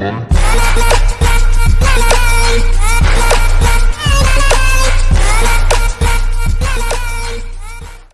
money.